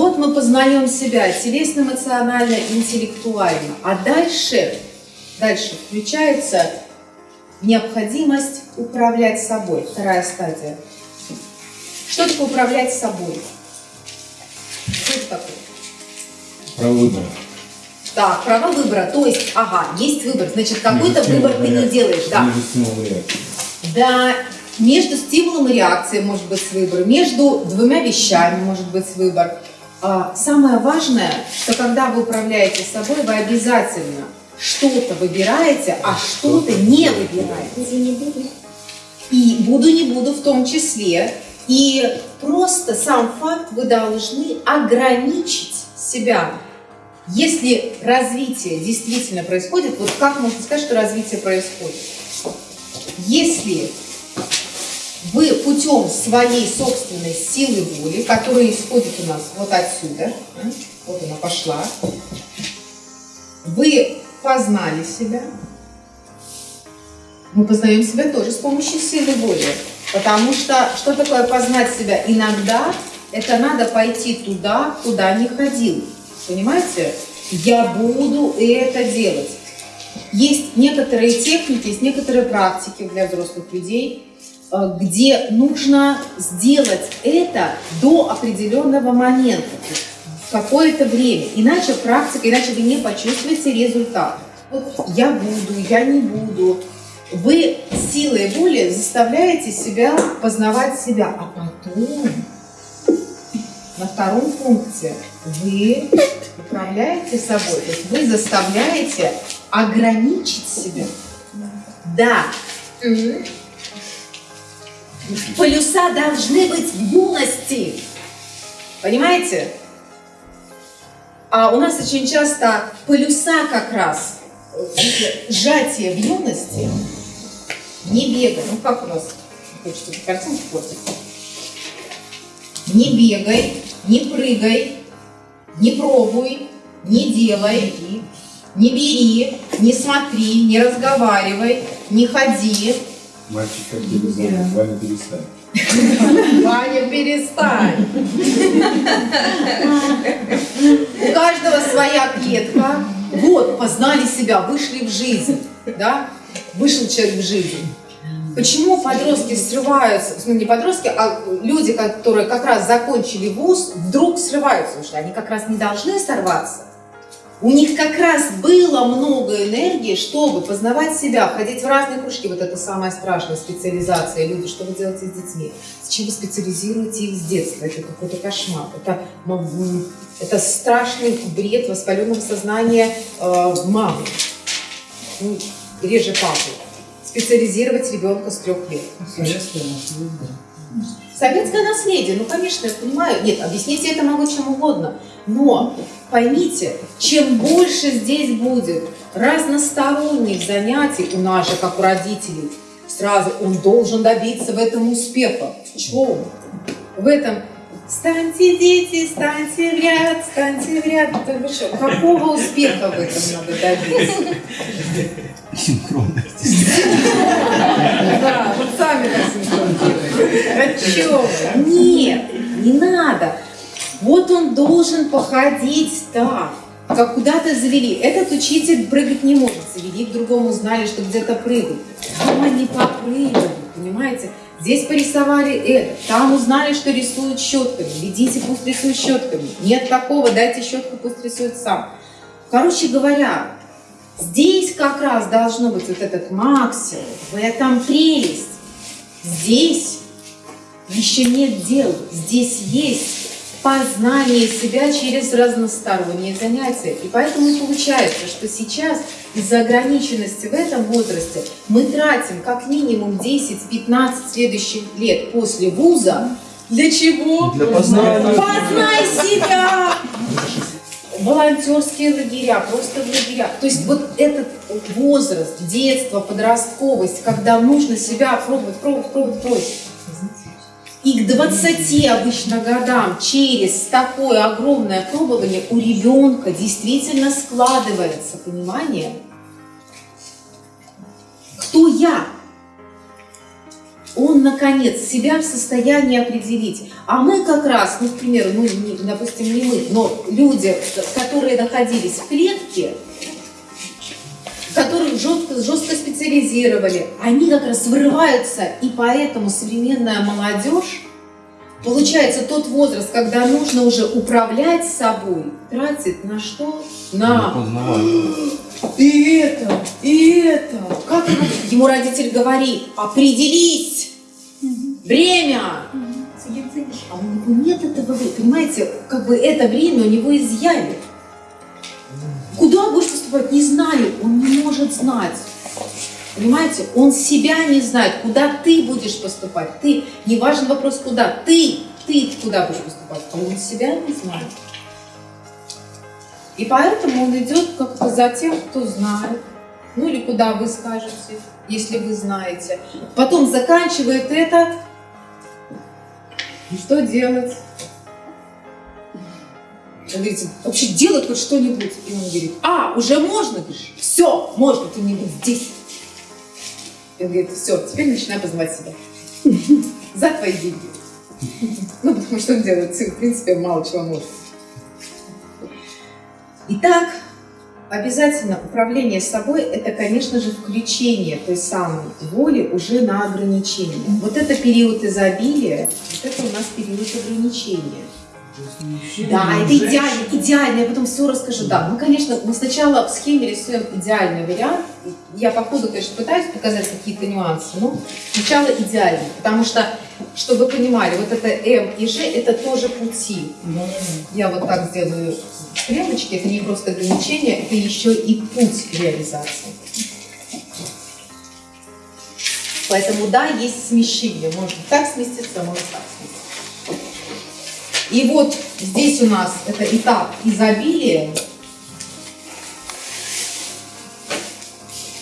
вот мы познаем себя телесно, эмоционально, интеллектуально. А дальше, дальше включается необходимость управлять собой. Вторая стадия. Что такое управлять собой? Что это такое? Право выбора. Так, право выбора. То есть, ага, есть выбор. Значит, какой-то выбор ты не делаешь. Да. Между стимулом и реакцией. Да, между стимулом и реакцией может быть выбор, между двумя вещами может быть выбор. А, самое важное, что когда вы управляете собой, вы обязательно что-то выбираете, а что-то не выбираете. И буду, не буду в том числе. И просто сам факт вы должны ограничить себя. Если развитие действительно происходит, вот как можно сказать, что развитие происходит? Если вы путем своей собственной силы воли, которая исходит у нас вот отсюда, вот она пошла, вы познали себя, мы познаем себя тоже с помощью силы воли. Потому что, что такое познать себя? Иногда это надо пойти туда, куда не ходил. Понимаете? Я буду это делать. Есть некоторые техники, есть некоторые практики для взрослых людей, где нужно сделать это до определенного момента, какое-то время. Иначе практика, иначе вы не почувствуете результат. Вот я буду, я не буду. Вы силой воли заставляете себя познавать себя, а потом на втором пункте вы управляете собой, то есть вы заставляете ограничить себя. Да. Полюса должны быть в юности. Понимаете? А у нас очень часто полюса как раз, сжатие в юности, не бегай. Ну как у нас, хочется картинку портить? Не бегай, не прыгай, не пробуй, не делай, не бери, не смотри, не разговаривай, не ходи. Мальчик как бы знает, Ваня перестань. Ваня, перестань. У каждого своя клетка. Вот, познали себя, вышли в жизнь. Да? Вышел человек в жизнь. Почему подростки срываются, ну не подростки, а люди, которые как раз закончили вуз, вдруг срываются, потому что они как раз не должны сорваться. У них как раз было много энергии, чтобы познавать себя, ходить в разные кружки. Вот это самая страшная специализация. Люди, что вы делаете с детьми? Зачем вы специализируете их с детства? Это какой-то кошмар. Это, это страшный бред воспаленного сознания э, мамы. Ну, реже папы специализировать ребенка с трех лет. Наследие. Советское наследие, ну, конечно, я понимаю. Нет, объясните это могу чем угодно. Но поймите, чем больше здесь будет разносторонних занятий у нас же, как у родителей, сразу он должен добиться в этом успеха. В чем? В этом Станьте, дети, станьте в ряд, станьте в ряд. Вы что, какого успеха в этом надо добиться? Синхронность. Да, вот сами так синхронизируете. О чем? Нет, не надо. Вот он должен походить так, как куда-то завели. Этот учитель прыгать не может. Завели к другому, знали, что где-то прыгают. Дома не попрыгали, понимаете? Здесь порисовали это, там узнали, что рисуют щетками. Ведите, пусть рисуют щетками. Нет такого, дайте щетку, пусть рисует сам. Короче говоря, здесь как раз должно быть вот этот максимум, в этом прелесть. Здесь еще нет дел, здесь есть познание себя через разносторонние занятия. И поэтому и получается, что сейчас из-за ограниченности в этом возрасте мы тратим как минимум 10-15 следующих лет после вуза. Для чего? Для познания. Познай себя! волонтерские лагеря, просто в лагеря. То есть вот этот возраст, детство, подростковость, когда нужно себя пробовать, пробовать, пробовать, пробовать. И к 20 обычно годам через такое огромное пробование у ребенка действительно складывается понимание, кто я. он, наконец, себя в состоянии определить. А мы как раз, ну, к примеру, ну, допустим, не мы, но люди, которые находились в клетке, жестко, жестко специализировали, они как раз вырываются, и поэтому современная молодежь, получается, тот возраст, когда нужно уже управлять собой, тратит на что? На и это, и это. Как ему, родитель говорит, определись, время. А у него нет этого времени. Понимаете, как бы это время у него изъяли. Куда будешь поступать? Не знаю. Он не может знать. Понимаете, он себя не знает, куда ты будешь поступать. Ты, не важен вопрос, куда. Ты, ты куда будешь поступать. А он себя не знает. И поэтому он идет как-то за тем, кто знает. Ну или куда вы скажете, если вы знаете. Потом заканчивает это. Что делать? Он говорит, вообще делать хоть что-нибудь. И он говорит, а, уже можно? Говоришь, все, можно, ты не будь здесь. И он говорит, все, теперь начинай познавать себя. За твои деньги. Ну, потому что он делает, в принципе, мало чего может. Итак, обязательно управление собой – это, конечно же, включение той самой воли уже на ограничение. Вот это период изобилия, вот это у нас период ограничения. Да, это идеально, идеально, я потом все расскажу. Да, мы, конечно, мы сначала в схеме рисуем идеальный вариант. Я по ходу, конечно, пытаюсь показать какие-то нюансы, но сначала идеально, потому что, чтобы вы понимали, вот это М и Ж – это тоже пути. Я вот так сделаю стрелочки, это не просто ограничение, это еще и путь реализации. Поэтому да, есть смещение. Может так сместиться, может так сместиться. И вот здесь у нас это этап изобилия,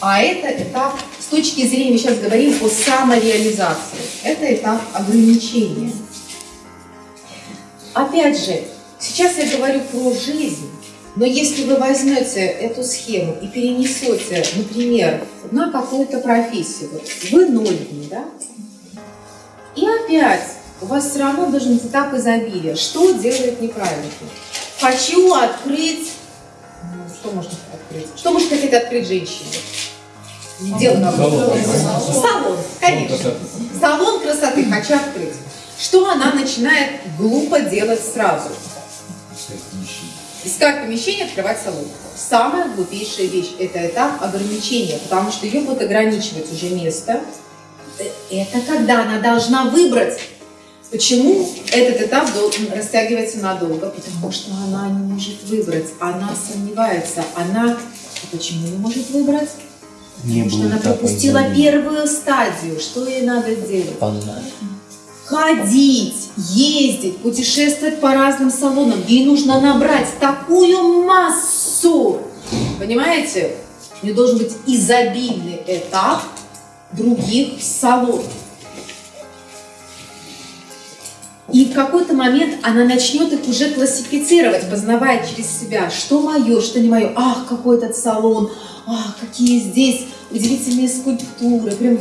а это этап, с точки зрения, сейчас говорим о самореализации, это этап ограничения. Опять же, сейчас я говорю про жизнь, но если вы возьмете эту схему и перенесете, например, на какую-то профессию, вот вы ноль да? И опять у вас все равно должен быть этап изобилия. Что делает неправильно? Хочу открыть... Ну, что можно открыть? Что может хотеть открыть женщина? Дело салон. салон, конечно. Салон красоты хочу открыть. Что она начинает глупо делать сразу? Искать помещение, открывать салон. Самая глупейшая вещь – это этап ограничения, потому что ее будет ограничивать уже место. Это когда она должна выбрать Почему этот этап растягивается надолго? Потому что она не может выбрать, она сомневается, она почему не может выбрать? Не Потому что она пропустила первую стадию. Что ей надо делать? Познать. Ходить, ездить, путешествовать по разным салонам. Ей нужно набрать такую массу. Понимаете? У нее должен быть изобильный этап других салонов. И в какой-то момент она начнет их уже классифицировать, познавая через себя, что мое, что не мое. Ах, какой этот салон, ах, какие здесь удивительные скульптуры, прям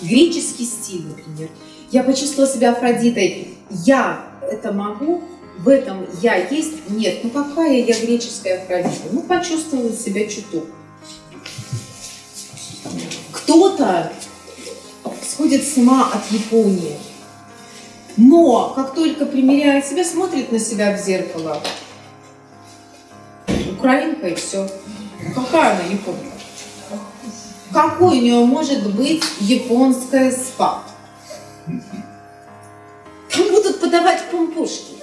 греческий стиль, например. Я почувствовала себя Афродитой. Я это могу, в этом я есть? Нет. Ну какая я греческая Афродита? Ну почувствовала себя чуток. Кто-то сходит с ума от Японии. Но как только примеряет себя, смотрит на себя в зеркало, украинка и все. Какая она японка? Какой у нее может быть японская спа? Там будут подавать помпушки.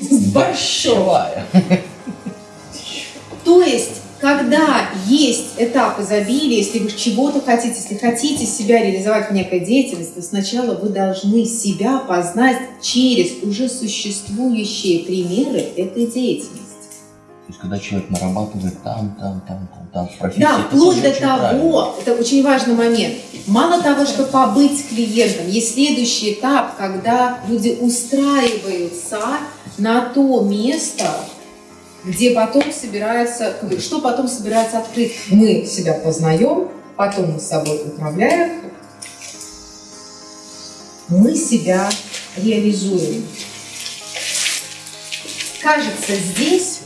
С Большая. То есть когда есть этап изобилия, если вы чего-то хотите, если хотите себя реализовать в некой деятельности, то сначала вы должны себя познать через уже существующие примеры этой деятельности. То есть, когда человек нарабатывает там, там, там, там, там, в профессии, Да, вплоть до того, правильно. это очень важный момент, мало того, что побыть клиентом, есть следующий этап, когда люди устраиваются на то место, где потом собирается, что потом собирается открыть. Мы себя познаем, потом мы собой управляем, мы себя реализуем. Кажется, здесь